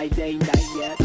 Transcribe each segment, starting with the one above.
night, day, night, yet.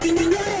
Ding you ding!